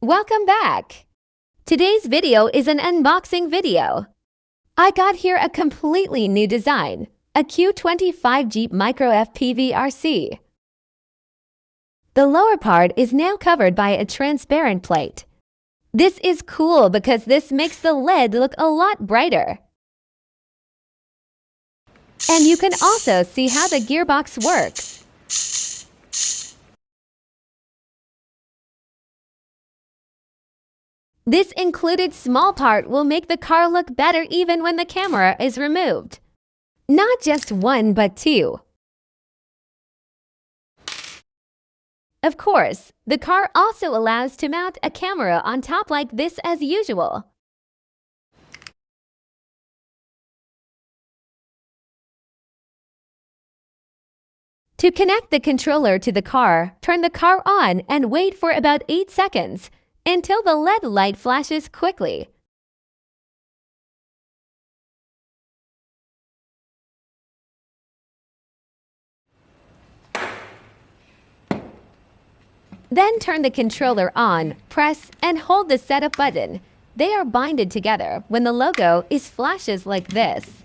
Welcome back! Today's video is an unboxing video. I got here a completely new design, a Q25 Jeep Micro FPV RC. The lower part is now covered by a transparent plate. This is cool because this makes the lid look a lot brighter. And you can also see how the gearbox works. This included small part will make the car look better even when the camera is removed. Not just one, but two. Of course, the car also allows to mount a camera on top like this as usual. To connect the controller to the car, turn the car on and wait for about 8 seconds until the LED light flashes quickly. Then turn the controller on, press, and hold the setup button. They are binded together when the logo is flashes like this.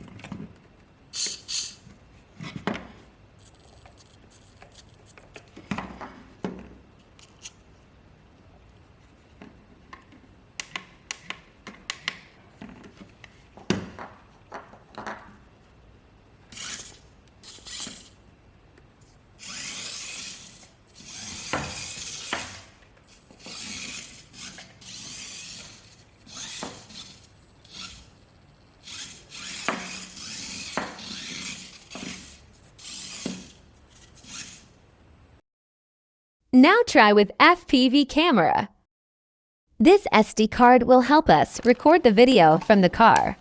Now try with FPV camera. This SD card will help us record the video from the car.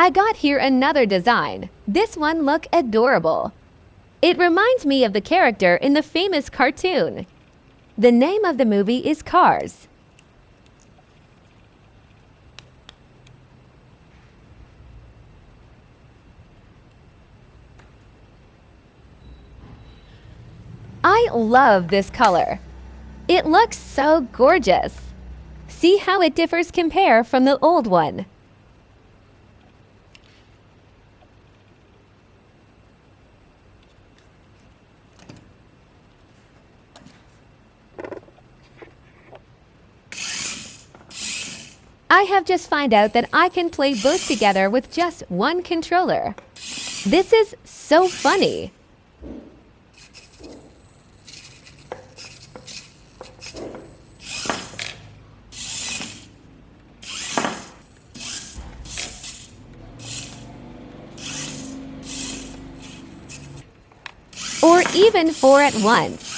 I got here another design. This one look adorable. It reminds me of the character in the famous cartoon. The name of the movie is Cars. I love this color. It looks so gorgeous. See how it differs compare from the old one. I have just found out that I can play both together with just one controller. This is so funny. Or even four at once.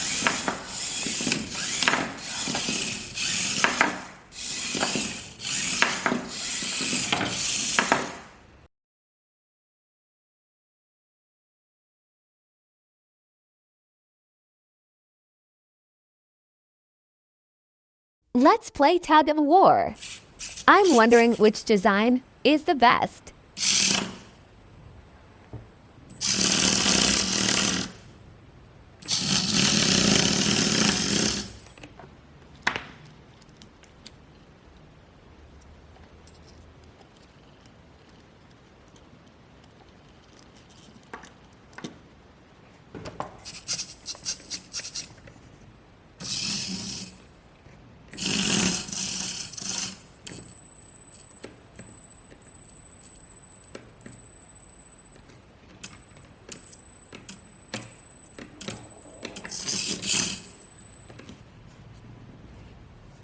Let's play tug of war. I'm wondering which design is the best.